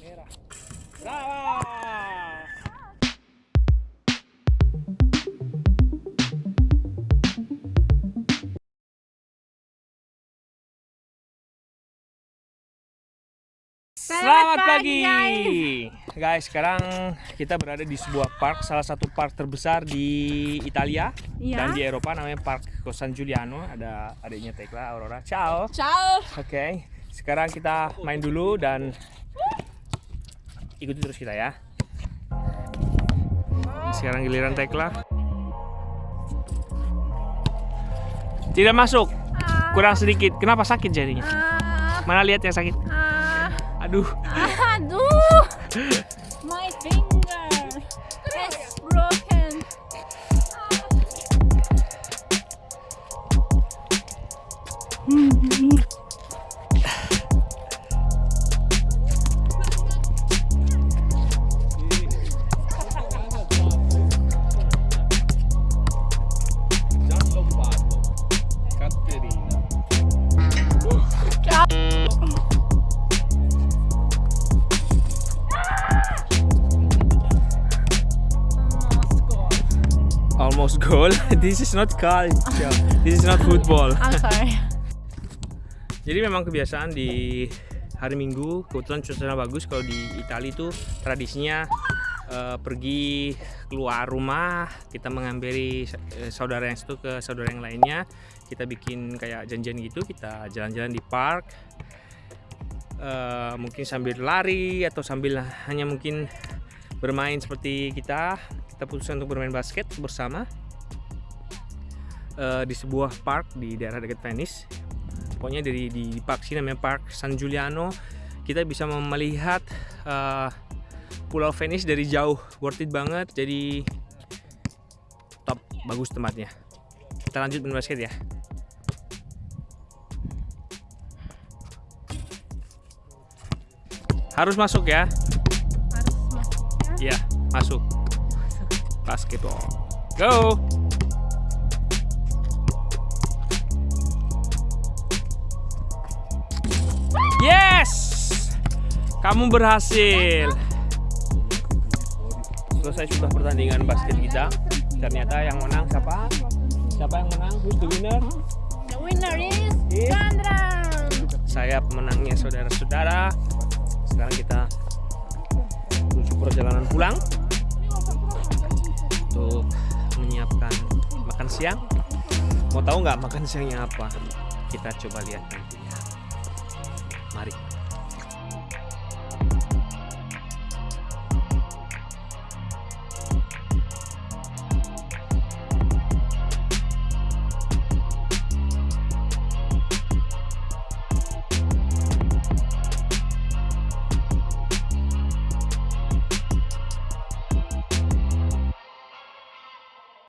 merah. Selamat pagi, guys. Sekarang kita berada di sebuah park, salah satu park terbesar di Italia Iya. dan di Eropa, namanya Park San Giuliano. Ada adiknya Tekla, Aurora. Ciao. Ciao. Oke, sekarang kita main dulu dan ikuti terus kita ya. Sekarang giliran Tekla. Tidak masuk, kurang sedikit. Kenapa sakit jadinya? Ah, Mana lihat yang sakit? ah, Aduh. aduh. My finger is broken. Gian Almost goal. This is not culture. This is not football. I'm sorry. Jadi memang kebiasaan di hari Minggu kebetulan cuacanya bagus kalau di Italia itu tradisinya eh, pergi keluar rumah kita menghampiri eh, saudara yang satu ke saudara yang lainnya kita bikin kayak janjian gitu kita jalan-jalan di park Eh, mungkin sambil lari atau sambil hanya mungkin bermain seperti kita kita putuskan untuk bermain basket bersama eh, di sebuah park di daerah dekat Venice. Pokoknya dari di park sini namanya Park San Giuliano. Kita bisa melihat eh, Pulau Venice dari jauh. Worth it banget jadi top bagus tempatnya. Kita lanjut main basket ya. Harus masuk ya. Iya masuk basketball go Yes! Kamu berhasil. Selesai sudah pertandingan basket kita. Ternyata yang menang siapa? Siapa yang menang? Who's the winner? The winner is Is- Sandra. Saya pemenangnya saudara-saudara. Sekarang kita menuju perjalanan pulang untuk menyiapkan makan siang. Mau tahu nggak makan siangnya apa? Kita coba lihat nantinya. Mari.